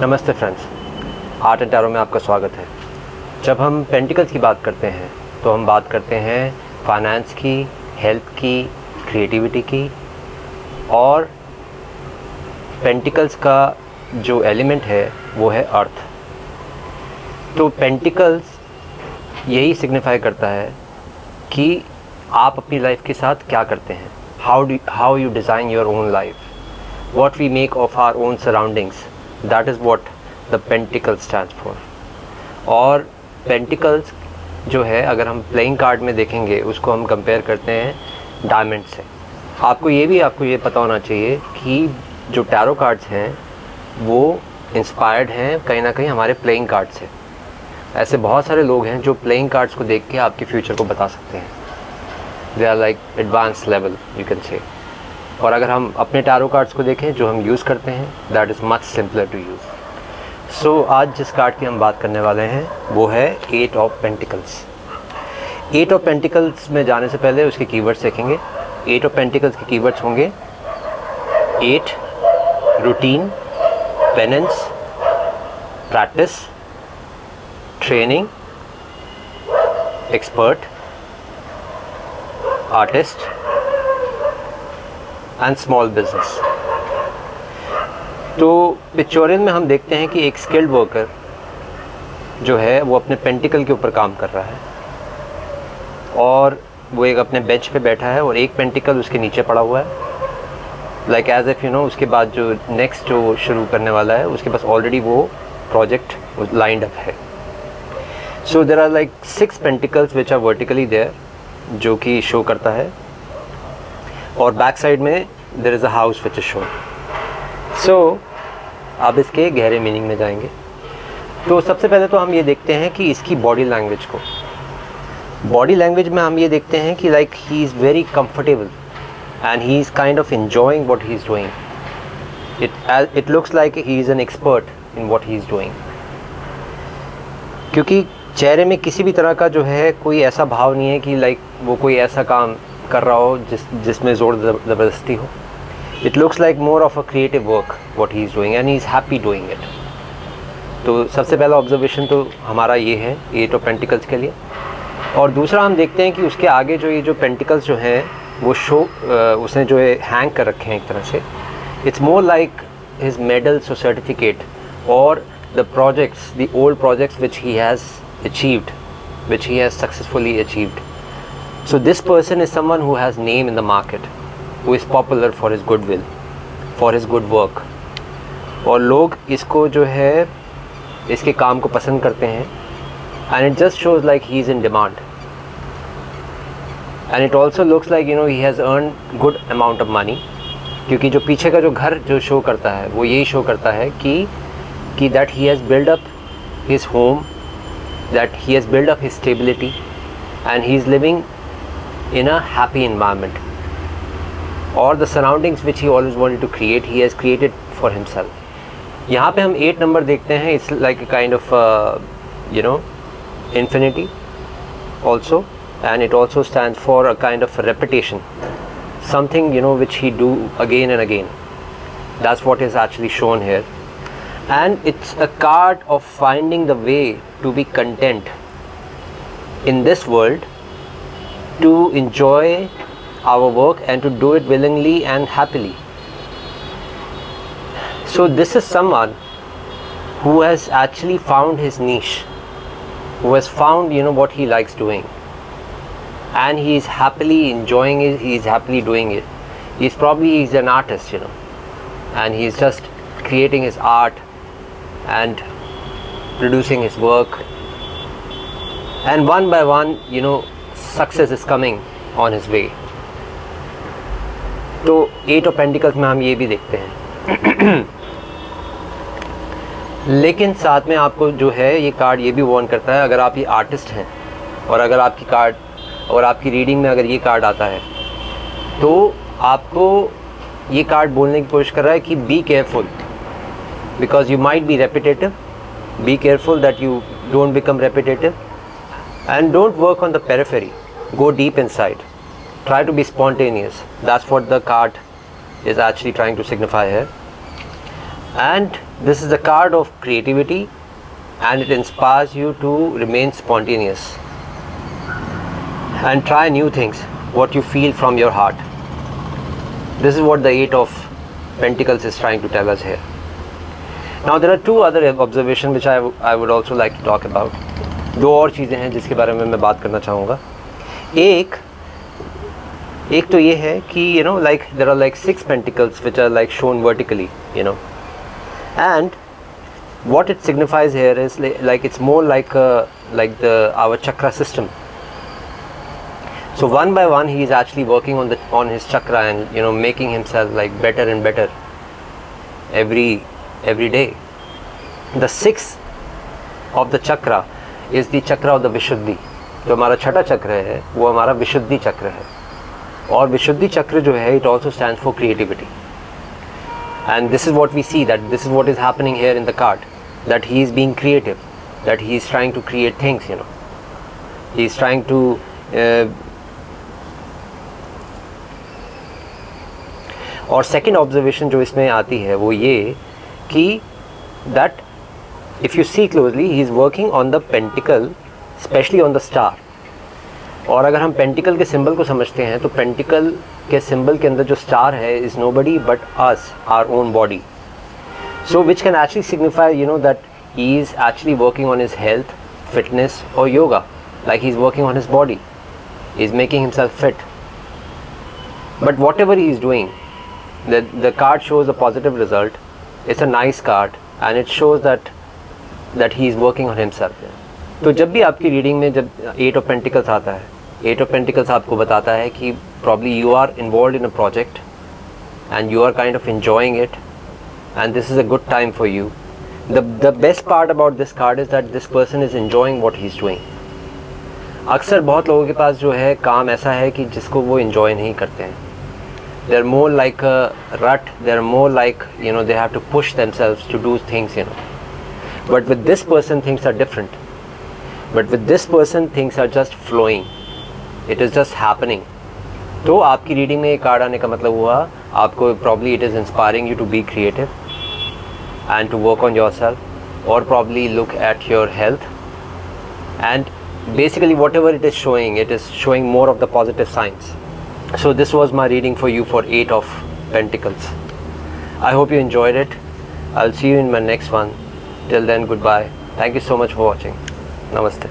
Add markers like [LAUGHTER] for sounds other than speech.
नमस्ते friends, art and tarot में आपका स्वागत है। जब हम पेंटिकल्स की बात करते हैं तो हम बात करते हैं फाइनेंस की, हेल्थ की, क्रिएटिविटी की और पेंटिकल्स का जो एलिमेंट है, वो है अर्थ। तो पेंटिकल्स यही सिग्निफाई करता है कि आप अपनी लाइफ के साथ क्या करते हैं। How do how you design your own life what we make of our own surroundings that is what the pentacle stand for और पेंटिकल्स जो है, अगर हम प्लेइंग कार्ड में देखेंगे, उसको हम कंपेयर करते हैं डायमंड से। आपको ये भी, आपको ये पता होना चाहिए कि जो टैरो कार्ड्स हैं, वो इंस्पायर्ड हैं कहीं ना कहीं हमारे प्लेइंग कार्ड से। ऐसे बहुत सारे लोग हैं जो प्लेइंग कार्ड्स को देख के आपके फ्यूचर को बता सकते हैं। They are like advance level you can say और अगर हम अपने टैरो कार्ड्स को देखें, जो हम यूज़ करते हैं that is much simpler to use so आज जिस कार्ड की हम बात करने वाले हैं, वो है eight of pentacles eight of pentacles में जाने से पहले उसके कीवर्ड्स देखेंगे. एट ऑफ़ पेंटिकल्स के कीवर्ड्स होंगे at routine penance practice training expert artist and small business तो पिक्चोरियन में हम देखते हैं कि एक स्किल्ड वर्कर जो है, वो अपने पेंटिकल के ऊपर काम कर रहा है और वो एक अपने बेंच पे बैठा है और एक पेंटिकल उसके नीचे पड़ा हुआ है। Like as if you know उसके बाद जो नेक्स्ट जो शुरू करने वाला है, उसके पास ऑलरेडी वो प्रोजेक्ट लाइंड अप है। So there are like six pentacles which are vertically there जो कि शो करता है। और बैक साइड में there is a house which is shown so अब इसके गहरे मीनिंग में जाएँगे। तो सबसे पहले तो हम ये देखते हैं कि इसकी बॉडी लैंग्वेज को। बॉडी लैंग्वेज में हम ये देखते हैं कि like he is very comfortable and he is kind of enjoying what he is doing it it looks like he is an expert in what he is doing क्योंकि चेहरे में किसी भी तरह का जो है कोई ऐसा भाव नहीं है कि लाइक वो कोई ऐसा काम कर रहा हो, जिस, जिसमें ज़ोर ज़बरदस्ती हो। It looks like more of a creative work what he is doing, and he is happy doing it. तो सबसे पहला ऑब्जर्वेशन तो हमारा ये है एट ऑफ़ पेंटिकल्स के लिए। और दूसरा हम देखते हैं कि उसके आगे जो ये जो पेंटिकल्स जो हैं, वो शो उसने जो है हैंग कर रखे हैं एक तरह से। It's more like his medals और सर्टिफिकेट और the projects the old projects which he has achieved which he has successfully achieved so this person is someone who has name in the market, who is popular for his goodwill, for his good work. और लोग इसको जो है, इसके काम को पसंद करते हैं and it just shows like he is in demand and it also looks like you know he has earn good amount of money क्योंकि जो पीछे का जो घर जो शो करता है, वो यही शो करता है कि कि that he has build up his home that he has build up his stability and he is living in a happy environment or the surroundings which he always wanted to create he has created for himself यहाँ पे हम eight number देखते हैं it's like a kind of you know infinity also and it also stands for a kind of repetition something you know which he do again and again that's what is actually shown here and it's a card of finding the way to be content in this world to enjoy our work and to do it willingly and happily. So, this is someone who has actually found his niche, who has found you know what he likes doing, and he is happily enjoying it, he is happily doing it. He's probably he's an artist, you know, and he's just creating his art and producing his work and one by one you know success is coming on his way तो eight of pentacles में हम ये भी देखते हैं। [CLEARS THROAT] लेकिन साथ में आपको जो है, ये कार्ड ये भी वार्न करता है, अगर आप ये आर्टिस्ट हैं, और अगर आपकी कार्ड और आपकी रीडिंग में अगर ये कार्ड आता है तो आपको ये कार्ड बोलने की कोशिश कर रहा है कि be careful because you might be repetitive be careful that you don't become repetitive and don't work on the periphery. go deep inside try to be spontaneous that's what the card is actually trying to signify here and this is the card of creativity and it inspires you to remain spontaneous and try new things what you feel from your heart this is what the eight of pentacles is trying to tell us here now there are two other observations which I, I would also like to talk about दो और चीज़ें हैं जिसके बारे में मैं बात करना चाहूँगा एक एक तो ये है कि you know like there are like six pentacles which are like shown vertically you know and what it signifies here is like it's more like a, like the our chakra system so one by one he is actually working on the on his chakra and you know making himself like better and better every every day the sixth of the chakra is the chakra of the vishuddhi जो हमारा छठा चक्र है, वो हमारा विशुद्धि चक्र है। और विशुद्धि चक्र जो है it also stand for creativity and this is what we see that this is what is happening here in the card that he is being creative that he is trying to create things you know he is trying to और second observation जो इसमें आती है, वो ये कि that if you see closely he is working on the pentacle specially on the star और अगर हम पेंटिकल के सिंबल को समझते हैं तो पेंटिकल के सिंबल के अंदर जो स्टार है is nobody but as our own body so which can actually signify you know that he is actually working on his health fitness or yoga like he's working on his body he's making himself fit but whatever he is doing the, the card shows a positive result it's a nice card and it shows that that he is working on himself तो जब भी आपकी reading में जब eight of pentacles आता है eight of pentacles आपको बताता है कि probably you are involve in a project and you are kind of enjoying it and this is a good time for you. The best part about this card is that this person is is what what he's doing. अक्सर बहुत लोगों के पास जो है काम ऐसा है कि जिसको वो इन्जॉय नहीं करते हैं। दे are more like rut they are more like you know they have to push themselves to do things you know but with this person things are different but with this person things are just flowing it is just happening तो आपकी reading में एक card आने का मतलब हुआ आपको probably it is inspiring you to be creative and to work on yourself or probably look at your health and basically whatever it is showing it is showing more of the positive signs so this was my reading for you for 8 of pentacles i hope you enjoyed it i'll see you in my next one till then goodbye thank you so much for watching namaste